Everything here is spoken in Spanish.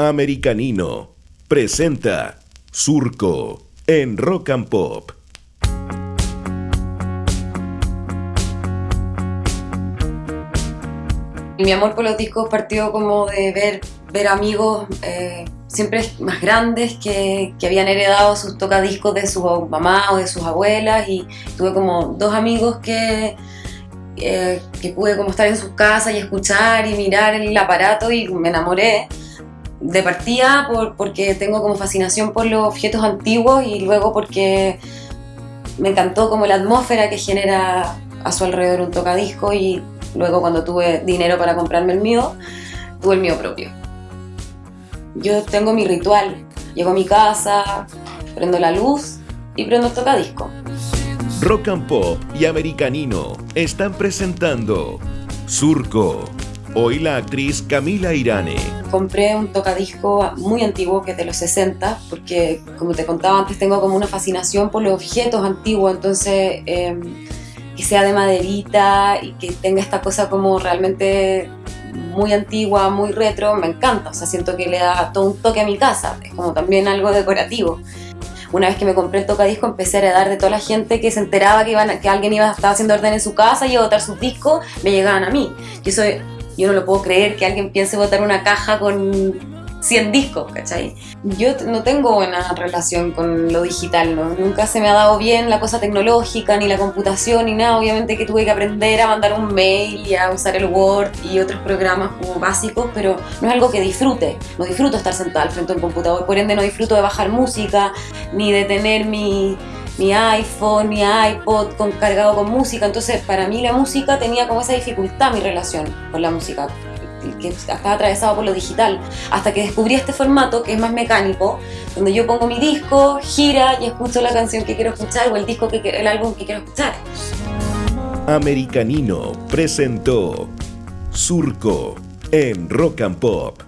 Americanino presenta Surco en Rock and Pop. Mi amor por los discos partió como de ver, ver amigos eh, siempre más grandes que, habían heredado sus tocadiscos de su mamá o de sus abuelas y tuve como dos amigos que, eh, que pude como estar en sus casas y escuchar y mirar el aparato y me enamoré de partida por, porque tengo como fascinación por los objetos antiguos y luego porque me encantó como la atmósfera que genera a su alrededor un tocadisco y luego cuando tuve dinero para comprarme el mío, tuve el mío propio. Yo tengo mi ritual, llego a mi casa, prendo la luz y prendo el tocadisco. Rock and Pop y Americanino están presentando Surco. Hoy la actriz Camila Irane. Compré un tocadisco muy antiguo que es de los 60 porque como te contaba antes tengo como una fascinación por los objetos antiguos entonces eh, que sea de maderita y que tenga esta cosa como realmente muy antigua, muy retro, me encanta, o sea siento que le da todo un toque a mi casa, es como también algo decorativo una vez que me compré el tocadisco empecé a heredar de toda la gente que se enteraba que, iban, que alguien iba, estaba haciendo orden en su casa y iba a botar sus discos, me llegaban a mí. Yo, soy, yo no lo puedo creer que alguien piense botar una caja con 100 discos, ¿cachai? Yo no tengo buena relación con lo digital, ¿no? Nunca se me ha dado bien la cosa tecnológica, ni la computación, ni nada. Obviamente que tuve que aprender a mandar un mail y a usar el Word y otros programas como básicos, pero no es algo que disfrute. No disfruto estar sentada al frente de un computador, por ende no disfruto de bajar música, ni de tener mi, mi iPhone, mi iPod con, cargado con música. Entonces, para mí la música tenía como esa dificultad, mi relación con la música que estaba atravesado por lo digital, hasta que descubrí este formato que es más mecánico, donde yo pongo mi disco, gira y escucho la canción que quiero escuchar o el disco que el álbum que quiero escuchar. Americanino presentó Surco en Rock and Pop.